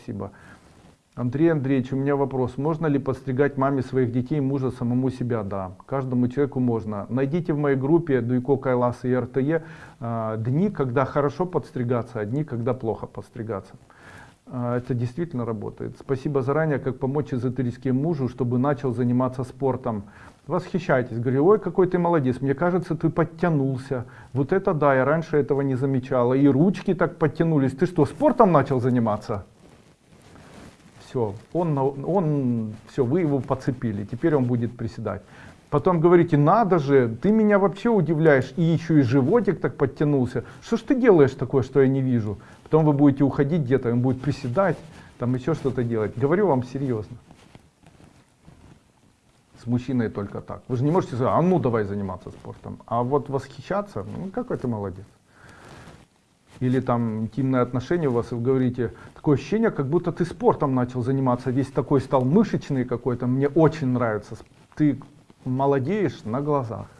Спасибо. Андрей Андреевич, у меня вопрос. Можно ли подстригать маме своих детей, мужа, самому себя? Да, каждому человеку можно. Найдите в моей группе Дуйко, Кайлас и РТЕ э, дни, когда хорошо подстригаться, а дни, когда плохо подстригаться. Э, это действительно работает. Спасибо заранее, как помочь эзотерическим мужу, чтобы начал заниматься спортом. Восхищайтесь, говорю, ой, какой ты молодец, мне кажется, ты подтянулся. Вот это да, я раньше этого не замечала. И ручки так подтянулись. Ты что, спортом начал заниматься? Все, он, он, все, вы его подцепили, теперь он будет приседать. Потом говорите, надо же, ты меня вообще удивляешь, и еще и животик так подтянулся. Что ж ты делаешь такое, что я не вижу? Потом вы будете уходить где-то, он будет приседать, там еще что-то делать. Говорю вам серьезно. С мужчиной только так. Вы же не можете сказать, а ну давай заниматься спортом. А вот восхищаться, ну какой ты молодец или там интимные отношения у вас, и вы говорите, такое ощущение, как будто ты спортом начал заниматься, весь такой стал мышечный какой-то, мне очень нравится, ты молодеешь на глазах.